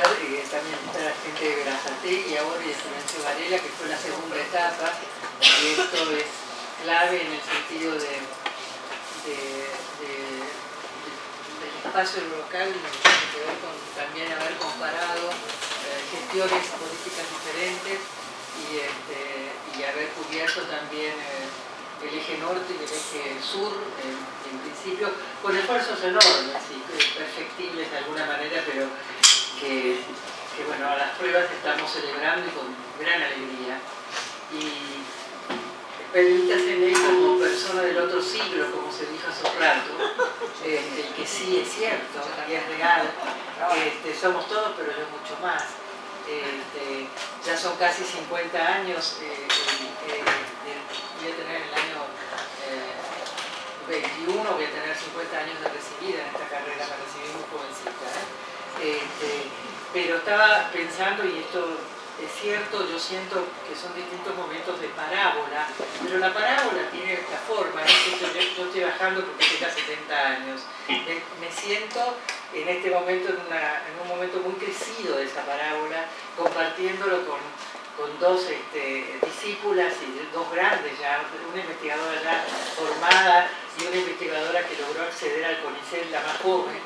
eh, también está la gente de Verazate y ahora de Florencio Varela, que fue la segunda etapa, y esto es clave en el sentido de, del espacio local que ver con también haber comparado eh, gestiones políticas diferentes y, este, haber cubierto también eh, el eje norte y el eje sur, en, principio, con esfuerzos enormes y perfectibles de alguna manera, pero que, bueno, a las pruebas estamos celebrando y con gran alegría. Y permítaseme como persona del otro siglo, como se dijo hace un rato, este, que sí es cierto, que es real, este, somos todos, pero yo mucho más. Este, ya son casi 50 años, eh, eh, voy a tener el año 21, eh, voy a tener 50 años de recibida en esta carrera, me recibí muy jovencita. Pero estaba pensando, y esto es cierto, yo siento que son distintos momentos de parábola, pero la parábola tiene esta forma, yo, estoy bajando porque tengo 70 años, me, siento en este momento, en, en, un momento muy crecido de esa parábola, compartiéndolo con, con dos este, discípulas y dos grandes ya, una investigadora ya formada y una investigadora que logró acceder al CONICET, la más joven,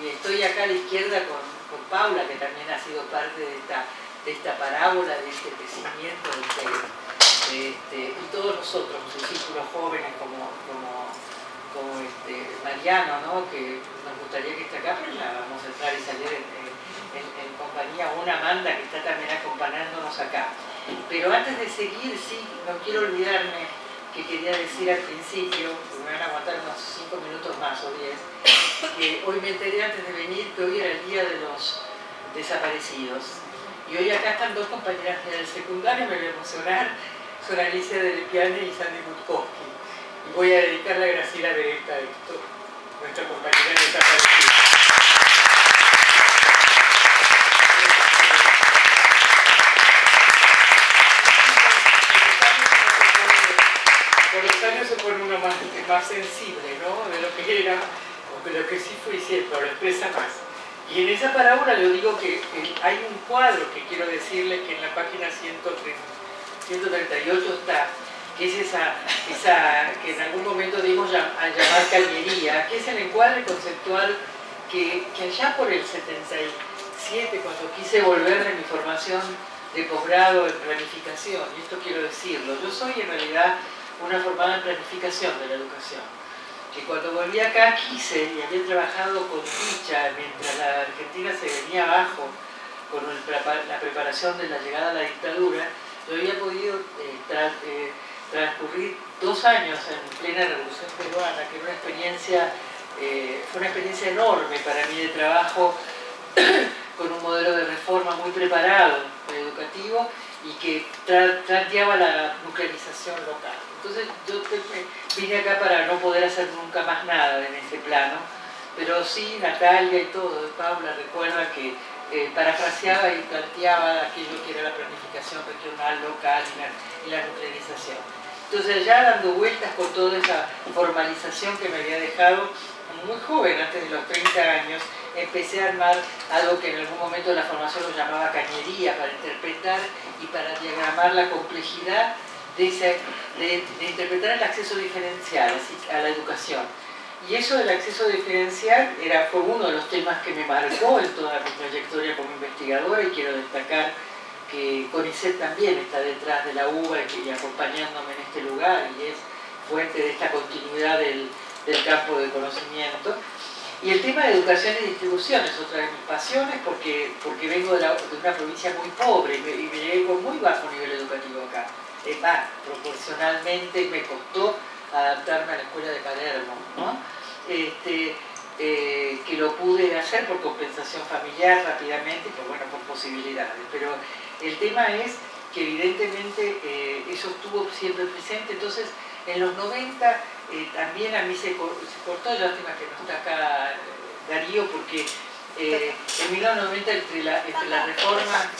y estoy acá a la izquierda con, con Paula, que también ha sido parte de esta de esta parábola, de este crecimiento, de, este, y todos nosotros, los discípulos jóvenes como, como, este, Mariano, ¿no? que nos gustaría que esté acá, pero ya vamos a entrar y salir en, en, compañía, una Amanda que está también acompañándonos acá. Pero antes de seguir, sí, no quiero olvidarme que quería decir al principio, me van a aguantar unos 5 minutos más o 10, que hoy me enteré antes de venir que hoy era el día de los desaparecidos. Y hoy acá están dos compañeras del secundario, me voy a emocionar, son Alicia de Piane y Sandy Gutkowski. Y voy a dedicarle a Graciela Beretta esto, nuestra compañera desaparecida. Por los años se pone uno más, más sensible, ¿no? De lo que era, o de lo que sí fue siempre, lo expresa más. Y en esa parábola le digo que hay un cuadro que quiero decirle que en la página 138 está, que es esa, esa que en algún momento dimos a llamar cañería, que es el encuadre conceptual que, que allá por el 77, cuando quise volver de mi formación de posgrado en planificación, y esto quiero decirlo, yo soy en realidad una formada en planificación de la educación que cuando volví acá quise y había trabajado con dicha mientras la Argentina se venía abajo con la preparación de la llegada a la dictadura, yo había podido eh, eh, transcurrir dos años en plena revolución peruana, que una experiencia, eh, fue una experiencia enorme para mí de trabajo con un modelo de reforma muy preparado, educativo, y que planteaba la nuclearización local. Entonces yo vine acá para no poder hacer nunca más nada en ese plano, pero sí Natalia y todo, Paula recuerda que eh, parafraseaba y planteaba aquello que era la planificación regional, local y la, nuclearización. Entonces ya dando vueltas con toda esa formalización que me había dejado muy joven, antes de los 30 años, empecé a armar algo que en algún momento de la formación lo llamaba cañería, para interpretar y para diagramar la complejidad de, interpretar el acceso diferencial a la educación. Y eso del acceso diferencial era, fue uno de los temas que me marcó en toda mi trayectoria como investigadora y quiero destacar que CONICET también está detrás de la UBA y acompañándome en este lugar y es fuente de esta continuidad del, campo de conocimiento. Y el tema de educación y distribución es otra de mis pasiones porque, porque vengo de, una provincia muy pobre y me, y me muy bajo nivel educativo acá más, proporcionalmente me costó adaptarme a la escuela de Palermo, este, eh, que lo pude hacer por compensación familiar rápidamente, por, bueno, por posibilidades. Pero el tema es que evidentemente eh, eso estuvo siempre presente, entonces en los 90 eh, también a mí se, cortó, lástima que no está acá Darío, porque en 1990 entre la, entre la reforma...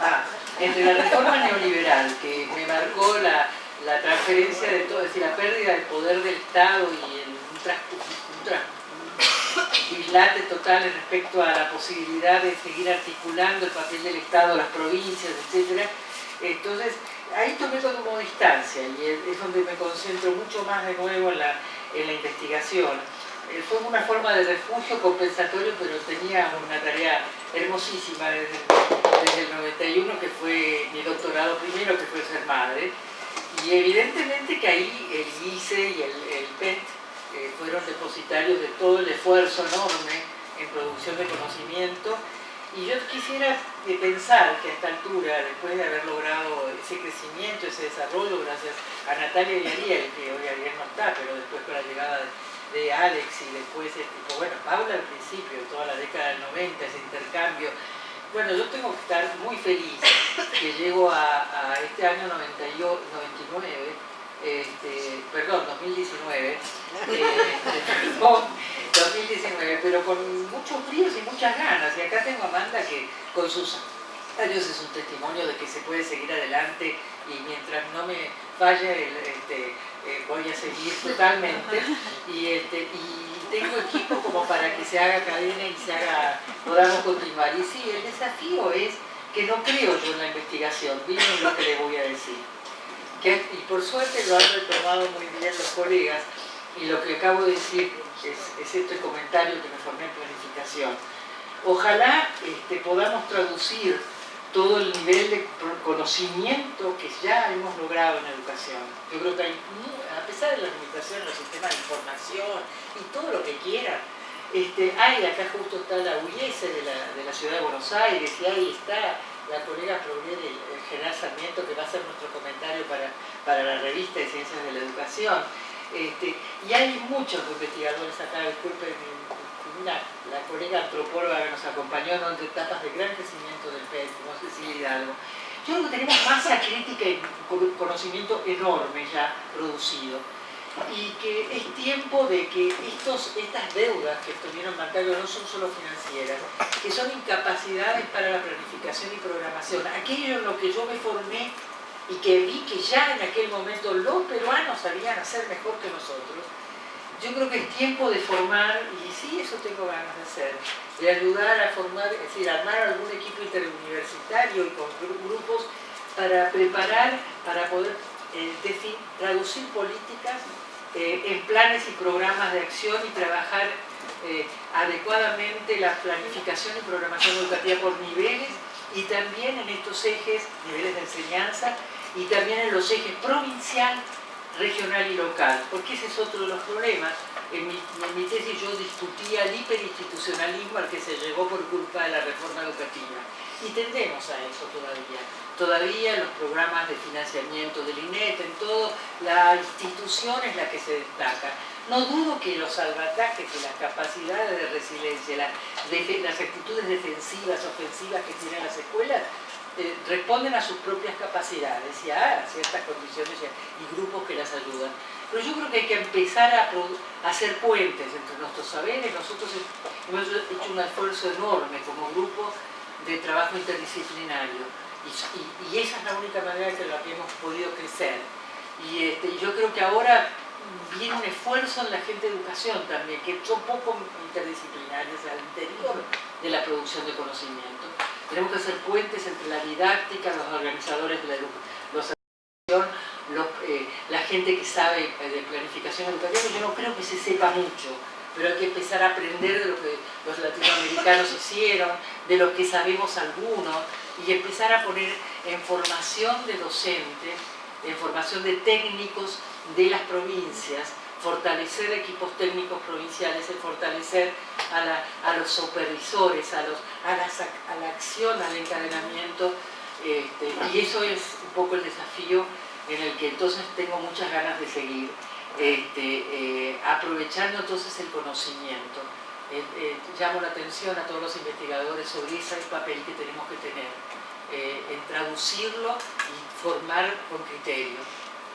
Ah, entre la reforma neoliberal, que me marcó la, transferencia de todo, es decir, la pérdida del poder del Estado y el, un, dislate total respecto a la posibilidad de seguir articulando el papel del Estado, las provincias, etc. Entonces, ahí tomé como distancia y es donde me concentro mucho más de nuevo en la, en la investigación. Eh, fue una forma de refugio compensatorio, pero tenía una tarea hermosísima desde, el 91, que fue mi doctorado primero, que fue ser madre, y evidentemente que ahí el ICE y el, PET eh, fueron depositarios de todo el esfuerzo enorme en producción de conocimiento. Y yo quisiera eh, pensar que a esta altura, después de haber logrado ese crecimiento, ese desarrollo, gracias a Natalia y Ariel, que hoy Ariel no está, pero después con la llegada de, Alex y después, tipo, bueno, Paula al principio, toda la década del 90, ese intercambio, bueno, yo tengo que estar muy feliz que llego a, este año 99, este, perdón, 2019, 2019, eh, pero con muchos fríos y muchas ganas. Y acá tengo a Amanda que con sus años es un testimonio de que se puede seguir adelante y mientras no me falle, este, eh, voy a seguir totalmente. Y, este, y tengo equipo como para que se haga cadena y se haga, podamos continuar. Y sí, el desafío es que no creo yo en la investigación, miren lo que le voy a decir. y por suerte lo han retomado muy bien los colegas, y lo que acabo de decir es, este comentario que me formé en planificación. Ojalá este, podamos traducir todo el nivel de conocimiento que ya hemos logrado en educación. Yo creo que hay, a pesar de las limitaciones los sistemas de información y todo lo que quieran, este, hay acá justo está la UIS de la, ciudad de Buenos Aires y ahí está la colega Progred, el, general Sarmiento, que va a hacer nuestro comentario para, para la revista de Ciencias de la Educación. Este, y hay muchos investigadores acá, disculpen la colega antropóloga que nos acompañó en etapas de gran crecimiento del PET, como Cecilia Hidalgo. Yo creo que tenemos masa crítica y conocimiento enorme ya producido y que es tiempo de que estos, estas deudas que estuvieron marcadas no son solo financieras, que son incapacidades para la planificación y programación. Aquello en lo que yo me formé y que vi que ya en aquel momento los peruanos sabían hacer mejor que nosotros, yo creo que es tiempo de formar, y sí, eso tengo ganas de hacer, de ayudar a formar, es decir, armar algún equipo interuniversitario y con grupos para preparar, para poder eh, traducir políticas eh, en planes y programas de acción y trabajar eh, adecuadamente la planificación y programación educativa por niveles y también en estos ejes, niveles de enseñanza, y también en los ejes provincial, regional y local, porque ese es otro de los problemas. En mi, tesis yo discutía el hiperinstitucionalismo al que se llegó por culpa de la reforma educativa. Y tendemos a eso todavía. Todavía en los programas de financiamiento del INET, en todo, la institución es la que se destaca. No dudo que los salvatajes y las capacidades de resiliencia, las, las actitudes defensivas, ofensivas que tienen las escuelas, responden a sus propias capacidades y a ciertas condiciones y grupos que las ayudan. Pero yo creo que hay que empezar a, hacer puentes entre nuestros saberes. Nosotros hemos hecho un esfuerzo enorme como grupo de trabajo interdisciplinario y, esa es la única manera en la que hemos podido crecer. Y este, yo creo que ahora viene un esfuerzo en la gente de educación también, que son poco interdisciplinarios al interior de la producción de conocimiento. Tenemos que hacer puentes entre la didáctica, los organizadores de la educación, eh, la gente que sabe eh, de planificación educativa, yo no creo que se sepa mucho, pero hay que empezar a aprender de lo que los latinoamericanos hicieron, de lo que sabemos algunos, y empezar a poner en formación de docentes, en formación de técnicos de las provincias, fortalecer equipos técnicos provinciales, el fortalecer a, los supervisores, a, la acción, al encadenamiento, este, y eso es un poco el desafío en el que entonces tengo muchas ganas de seguir, este, eh, aprovechando entonces el conocimiento. Eh, eh, llamo la atención a todos los investigadores sobre ese papel que tenemos que tener, en traducirlo y formar con criterio.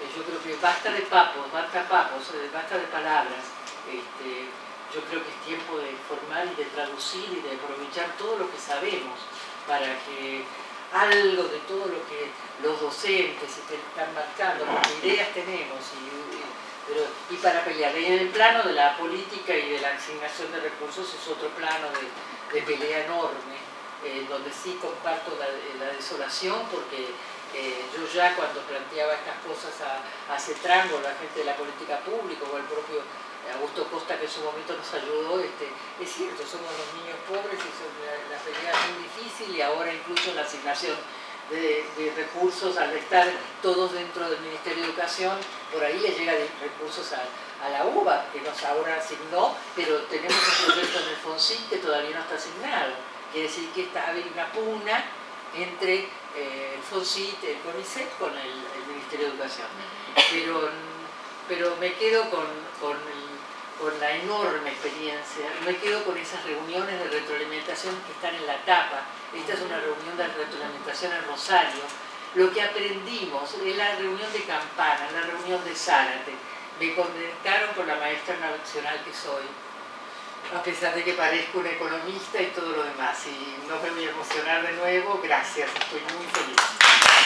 Eh, yo creo que basta de papos, basta papos, eh, basta de palabras. Este, yo creo que es tiempo de formar y de traducir y de aprovechar todo lo que sabemos para que algo de todo lo que los docentes están marcando, porque ideas tenemos, pero y para pelear. Y en el plano de la política y de la asignación de recursos es otro plano de, pelea enorme, eh, donde sí comparto la, desolación porque eh, yo ya cuando planteaba estas cosas a, a la gente de la política pública o el propio Augusto Costa que en su momento nos ayudó, este, es cierto, somos los niños pobres y la, la es muy difícil y ahora incluso la asignación de, recursos, al estar todos dentro del Ministerio de Educación, por ahí le llega de recursos a, la UBA, que nos ahora asignó, pero tenemos un proyecto en el FONSIT que todavía no está asignado. Quiere decir que está, hay una pugna entre eh, el FONSIT, el CONICET, con el, Ministerio de Educación. Pero, pero me quedo con, con el con la enorme experiencia, me quedo con esas reuniones de retroalimentación que están en la tapa. Esta es una reunión de retroalimentación en Rosario. Lo que aprendimos en la reunión de Campana, la reunión de Zárate. Me conectaron con la maestra nacional que soy, a pesar de que parezco un economista y todo lo demás. Y no me voy a emocionar de nuevo, gracias, estoy muy feliz.